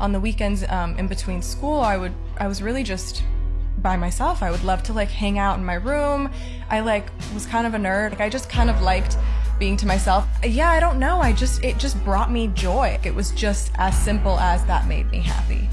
On the weekends um, in between school, I would I was really just by myself. I would love to like hang out in my room. I like was kind of a nerd. Like I just kind of liked being to myself. Yeah, I don't know. I just it just brought me joy. It was just as simple as that made me happy.